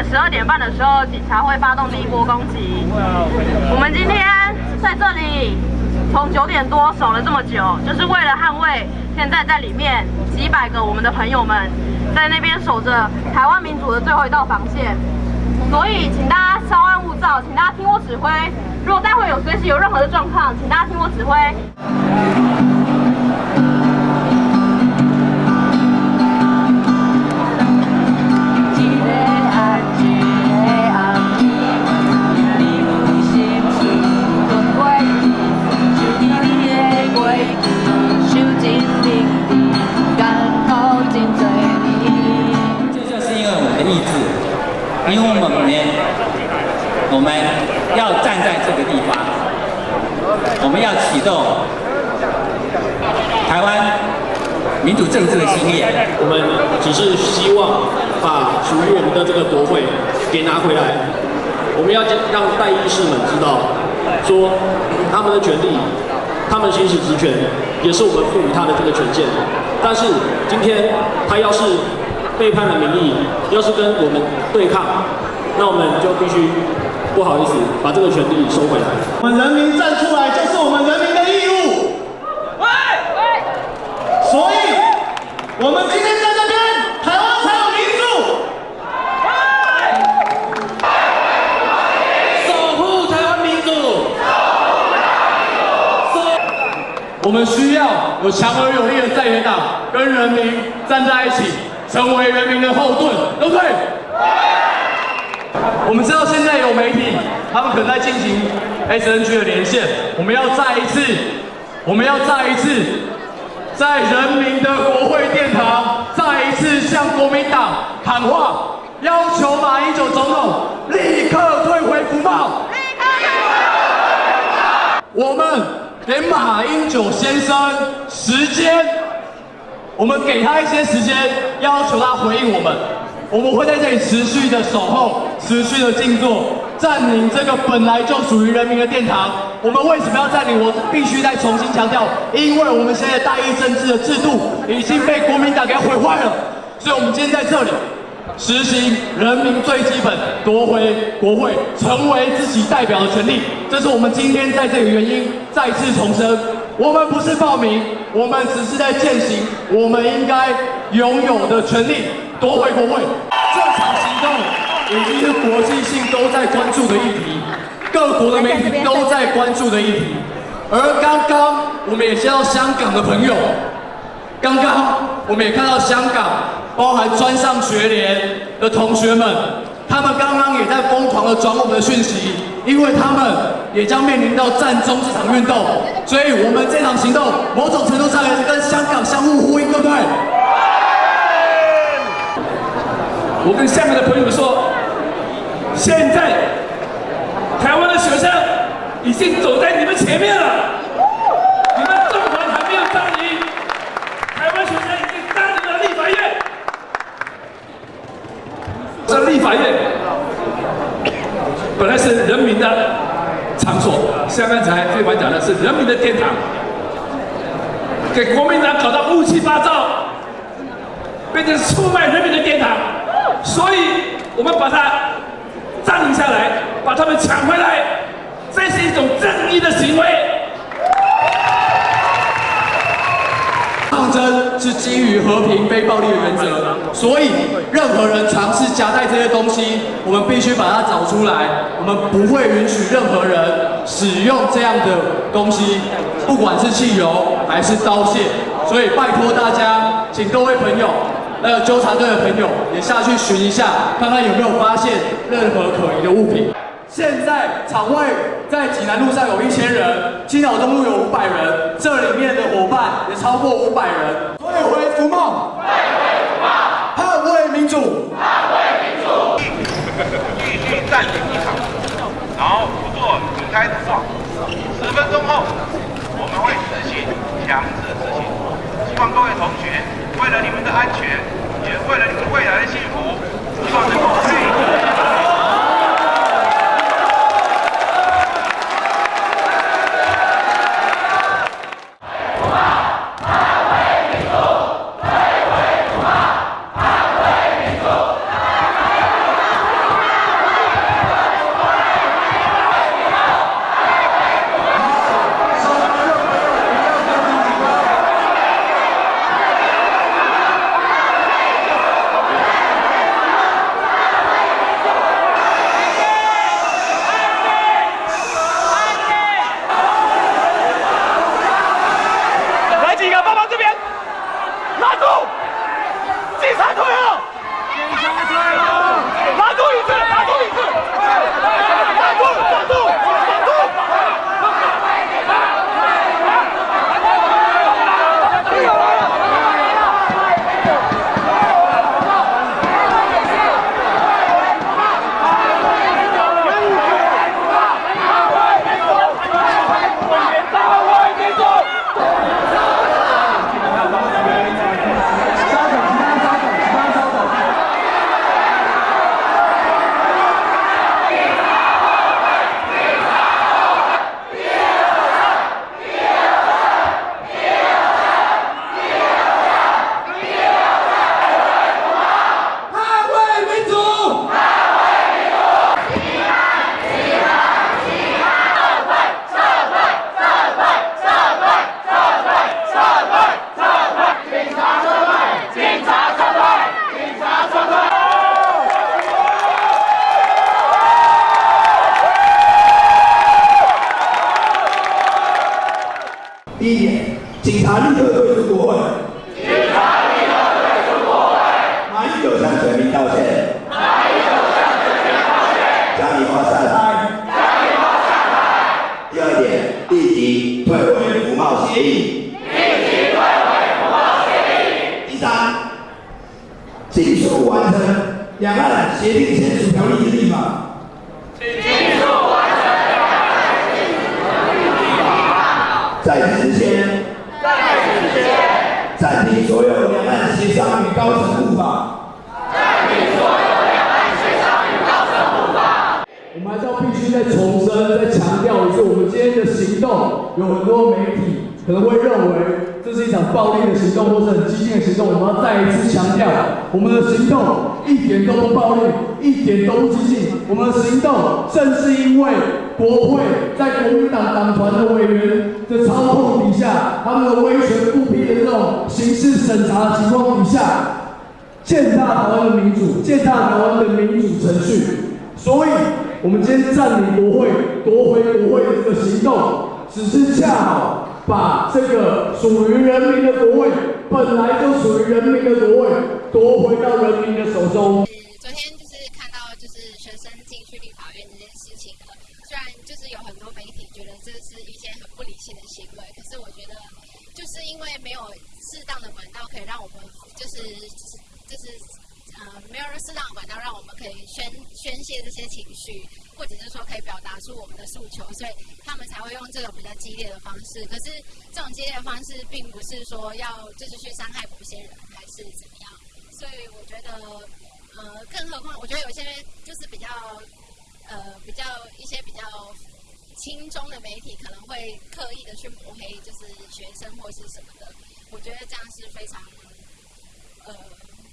十二点半的时候，警察会发动第一波攻击。我们今天在这里从九点多守了这么久，就是为了捍卫现在在里面几百个我们的朋友们在那边守着台湾民主的最后一道防线。所以，请大家稍安勿躁，请大家听我指挥。如果待会有随时有任何的状况，请大家听我指挥。要站在这个地方，我们要启动台湾民主政治的新业。我们只是希望把属于我们的这个国会给拿回来。我们要让代议士们知道，说他们的权利，他们行使职权，也是我们赋予他的这个权限。但是今天他要是。背叛了民意，要是跟我们对抗，那我们就必须不好意思把这个权利收回来。我们人民站出来，就是我们人民的义务。喂喂，所以，我们今天在这边，台湾才有民主。守护台湾民主。我们需要有强而有力的在野党，跟人民站在一起。成为人民的后盾，对不对？我们知道现在有媒体，他们可能在进行 SNG 的连线。我们要再一次，我们要再一次，在人民的国会殿堂，再一次向国民党喊话，要求马英九总统立刻退回福茂。立刻退回我们给马英九先生时间。我们给他一些时间，要求他回应我们。我们会在这里持续的守候，持续的静坐，占领这个本来就属于人民的殿堂。我们为什么要占领？我必须再重新强调，因为我们现在大义政治的制度已经被国民党给毁坏了。所以，我们今天在这里实行人民最基本夺回国会，成为自己代表的权利。这是我们今天在这里的原因，再次重申。我们不是报名，我们只是在践行我们应该拥有的权利，夺回国会。这场行动已经是国际性都在关注的议题，各国的媒体都在关注的议题。而刚刚我们也见到香港的朋友，刚刚我们也看到香港，包含专上学联的同学们。他们刚刚也在疯狂的转我们的讯息，因为他们也将面临到战中这场运动，所以我们这场行动某种程度上也是跟香港相互呼应，对不对？我跟下面的朋友们说，现在台湾的学生已经走在你们前面了。这立法院本来是人民的场所，像刚才飞凡讲的是人民的殿堂，给国民党搞到乌七八糟，变成出卖人民的殿堂，所以我们把它占领下来，把他们抢回来，这是一种正义的行为。抗争是基于和平、非暴力的原则，所以任何人尝试夹带这些东西，我们必须把它找出来。我们不会允许任何人使用这样的东西，不管是汽油还是刀械。所以拜托大家，请各位朋友，还有纠察队的朋友也下去寻一下，看看有没有发现任何可疑的物品。现在场外在济南路上有一千人，青岛东路有五百人，这里面的伙伴也超过五百人。退回福茂，退回福茂，捍卫民主，捍卫民主，继续占领一场，然后不做离开的话，十分钟后我们会实行强制执行。希望各位同学为了你们的安全，也为了你们未来的幸福，希望能够第一点警察立刻退出国会。警察立刻退出国会。马英九向全民道歉。马英九向全民道歉。将你画下台。将你画下台。第二点，立即退回服贸协议。立即退回服贸协议。第三，尽速完成两岸协定签署条例的立法。尽速完成两岸协定条例的立法。在此之前。在此之前。暂停所有两岸协商与高层护法。暂停所有两岸协商与高层护法。我们还是要必须再重申、再强调一次，我们今天的行动有很多媒体可能会认为这是一场暴力的行动，或是很激进的行动。我们要再一次强调，我们的行动一点都不暴力，一点都不激进。我们的行动正是因为国会在国民党党团的委员的操控底下，他们的威权不批的这种刑事审查的情况底下，践踏台湾的民主，践踏台湾的民主程序。所以，我们今天占领国会、夺回国会的这个行动，只是恰好把这个属于人民的国会，本来就属于人民的国会，夺回到人民的手中。生进去立法院这件事情了，虽然就是有很多媒体觉得这是一件很不理性的行为，可是我觉得就是因为没有适当的管道可以让我们就是就是。呃，没有适当的管道让我们可以宣宣泄这些情绪，或者是说可以表达出我们的诉求，所以他们才会用这种比较激烈的方式。可是这种激烈的方式，并不是说要就是去伤害某些人，还是怎么样。所以我觉得，呃，更何况我觉得有些就是比较呃比较一些比较轻中的媒体，可能会刻意的去抹黑，就是学生或是什么的。我觉得这样是非常呃。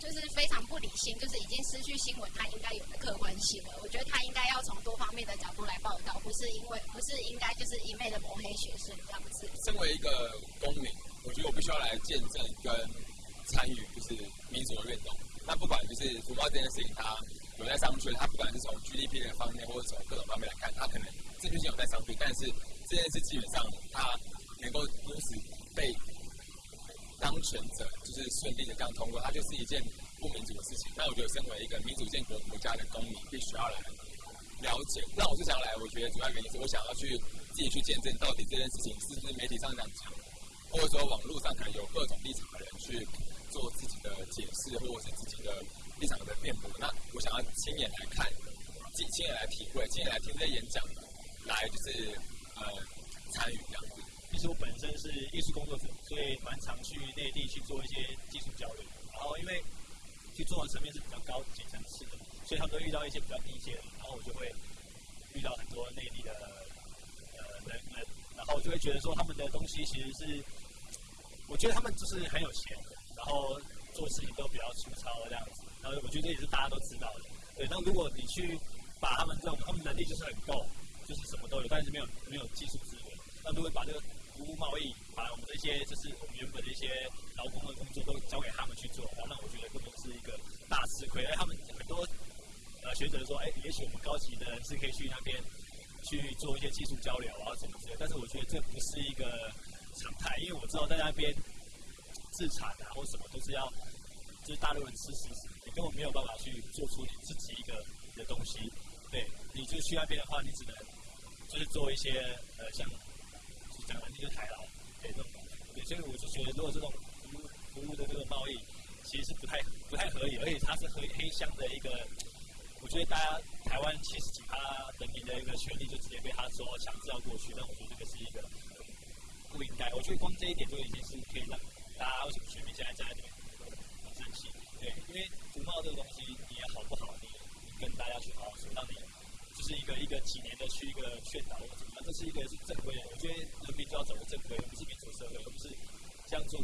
就是非常不理性，就是已经失去新闻它应该有的客观性了。我觉得它应该要从多方面的角度来报道，不是因为不是应该就是一昧的抹黑学生这样子。身为一个公民，我觉得我必须要来见证跟参与，就是民主的运动。那不管就是福报这件事情，它有在商榷，它不管是从 GDP 的方面，或者从各种方面来看，它可能正确性有在商榷，但是这件事基本上它能够如此被。当权者就是顺利的这样通过，它就是一件不民主的事情。那我觉得，身为一个民主建国国家的公民，必须要来了解。那我是想来，我觉得主要原因是我想要去自己去见证，到底这件事情是不是媒体上这样讲，或者说网络上可能有各种立场的人去做自己的解释，或者是自己的立场的辩驳。那我想要亲眼来看，自己亲眼来体会，亲眼来听这些演讲，来就是呃参与这样子。其实我本身是艺术工作者，所以蛮常去内地去做一些技术交流。然后因为去做的层面是比较高级层次的，所以他们都遇到一些比较低阶的，然后我就会遇到很多内地的呃人们，然后就会觉得说他们的东西其实是，我觉得他们就是很有钱，然后做事情都比较粗糙这样子。然后我觉得这也是大家都知道的。对，那如果你去把他们这种，他们能力就是很够，就是什么都有，但是没有没有技术资源，那如果把这个服务贸易，把我们这些就是我们原本的一些劳工的工作都交给他们去做，然后那我觉得根本是一个大吃亏。哎，他们很多呃学者说，哎，也许我们高级的人是可以去那边去做一些技术交流啊什么之类，但是我觉得这不是一个常态，因为我知道在那边自产啊或什么都是要就是大陆人吃食，你根本没有办法去做出你自己一个的东西。对，你就去那边的话，你只能就是做一些呃像。讲的就是台劳，对这种，对，所以我就觉得，如果这种服务服务的这个贸易，其实是不太不太合理，而且它是黑黑箱的一个，我觉得大家台湾七十几趴人民的一个权利就直接被他说强制要过去，那我觉得这个是一个不应该。我觉得光这一点就已经是可以让大家为什么全民现在站在这边很生气，对，因为服贸这个东西你也好不好，你跟大家去好好说，让你就是一个一个几年的去一个劝导或怎么，这是一个是正规的，我觉得。人民就要走的正规，而不是民主社会，而不是这样做